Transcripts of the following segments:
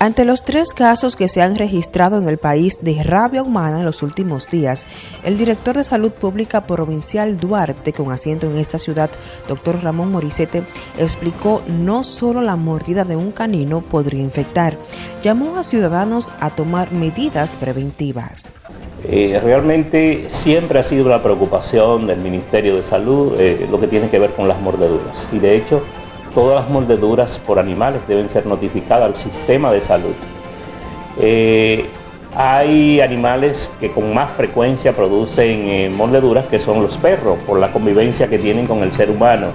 Ante los tres casos que se han registrado en el país de rabia humana en los últimos días, el director de Salud Pública Provincial Duarte, con asiento en esta ciudad, doctor Ramón Morisete, explicó no solo la mordida de un canino podría infectar, llamó a ciudadanos a tomar medidas preventivas. Eh, realmente siempre ha sido una preocupación del Ministerio de Salud eh, lo que tiene que ver con las mordeduras y de hecho todas las mordeduras por animales deben ser notificadas al sistema de salud. Eh, hay animales que con más frecuencia producen eh, mordeduras que son los perros, por la convivencia que tienen con el ser humano.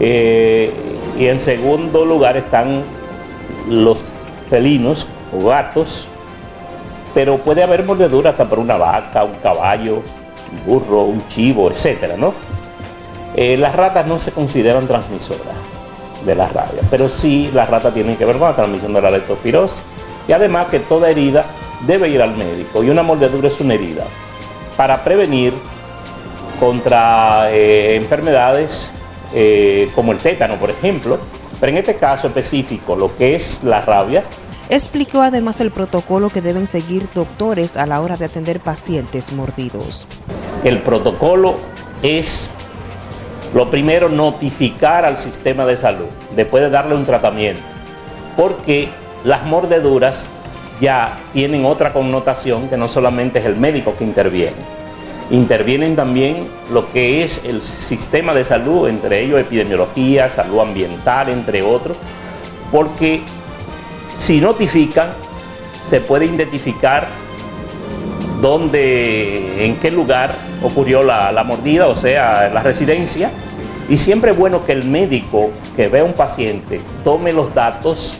Eh, y en segundo lugar están los felinos o gatos, pero puede haber mordeduras hasta por una vaca, un caballo, un burro, un chivo, etc. ¿no? las ratas no se consideran transmisoras de la rabia. Pero sí, la rata tiene que ver con la transmisión de la leptospirosis. Y además que toda herida debe ir al médico y una mordedura es una herida. Para prevenir contra eh, enfermedades eh, como el tétano, por ejemplo, pero en este caso específico, lo que es la rabia, Explicó además el protocolo que deben seguir doctores a la hora de atender pacientes mordidos. El protocolo es lo primero, notificar al sistema de salud, después de darle un tratamiento, porque las mordeduras ya tienen otra connotación que no solamente es el médico que interviene. Intervienen también lo que es el sistema de salud, entre ellos epidemiología, salud ambiental, entre otros, porque si notifican, se puede identificar dónde, en qué lugar ocurrió la, mordida, o sea, la residencia. Y siempre es bueno que el médico que ve a un paciente tome los datos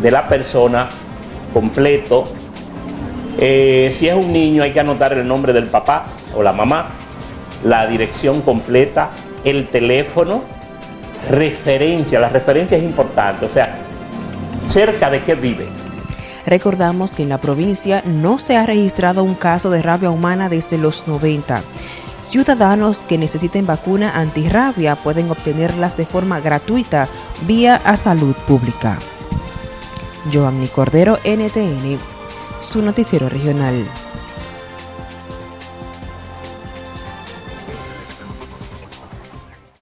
de la persona completo. Eh, si es un niño hay que anotar el nombre del papá o la mamá, la dirección completa, el teléfono, referencia. La referencia es importante, o sea, cerca de qué vive. Recordamos que en la provincia no se ha registrado un caso de rabia humana desde los 90. Ciudadanos que necesiten vacuna antirrabia pueden obtenerlas de forma gratuita vía a salud pública. Cordero, NTN, su noticiero regional.